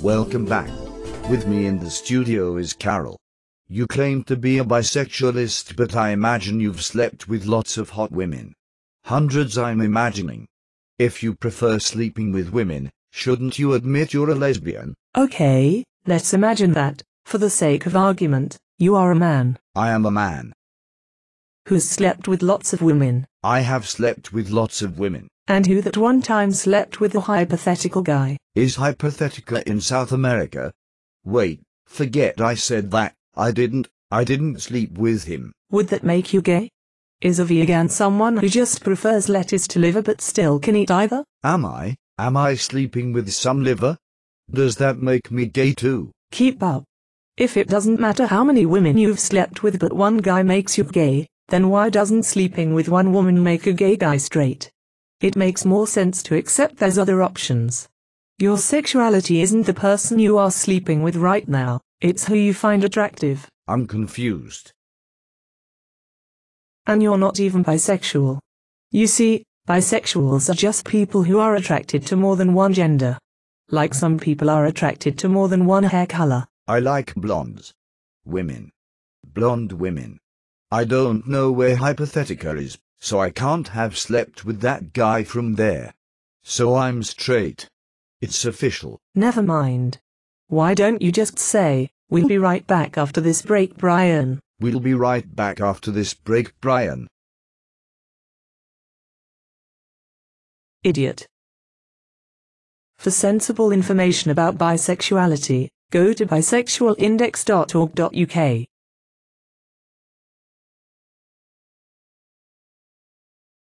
Welcome back. With me in the studio is Carol. You claim to be a bisexualist, but I imagine you've slept with lots of hot women. Hundreds, I'm imagining. If you prefer sleeping with women, shouldn't you admit you're a lesbian? Okay, let's imagine that, for the sake of argument, you are a man I am a man. who's slept with lots of women, I have slept with lots of women. And who that one time slept with a hypothetical guy. Is Hypothetica in South America? Wait, forget I said that. I didn't. I didn't sleep with him. Would that make you gay? Is a vegan someone who just prefers lettuce to liver but still can eat either? Am I? Am I sleeping with some liver? Does that make me gay too? Keep up. If it doesn't matter how many women you've slept with but one guy makes you gay, then why doesn't sleeping with one woman make a gay guy straight? It makes more sense to accept there's other options. Your sexuality isn't the person you are sleeping with right now, it's who you find attractive. I'm confused. And you're not even bisexual. You see, bisexuals are just people who are attracted to more than one gender. Like some people are attracted to more than one hair color. I like blondes. Women. Blonde women. I don't know where Hypothetica is, so I can't have slept with that guy from there. So I'm straight. It's official. Never mind. Why don't you just say, we'll be right back after this break, Brian? We'll be right back after this break, Brian. Idiot. For sensible information about bisexuality, go to bisexualindex.org.uk.